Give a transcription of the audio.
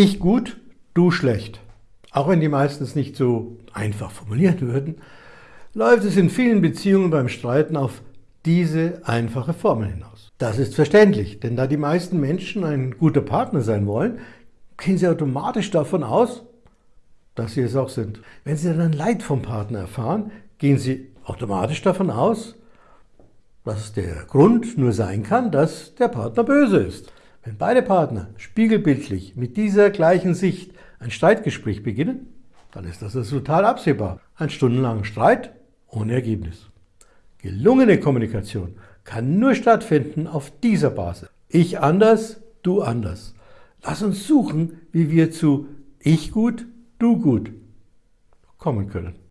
Ich gut, du schlecht. Auch wenn die meisten es nicht so einfach formulieren würden, läuft es in vielen Beziehungen beim Streiten auf diese einfache Formel hinaus. Das ist verständlich, denn da die meisten Menschen ein guter Partner sein wollen, gehen sie automatisch davon aus, dass sie es auch sind. Wenn sie dann Leid vom Partner erfahren, gehen sie automatisch davon aus, dass der Grund nur sein kann, dass der Partner böse ist. Wenn beide Partner spiegelbildlich mit dieser gleichen Sicht ein Streitgespräch beginnen, dann ist das Resultat absehbar. Ein stundenlanger Streit ohne Ergebnis. Gelungene Kommunikation kann nur stattfinden auf dieser Basis. Ich anders, du anders. Lass uns suchen, wie wir zu Ich gut, du gut kommen können.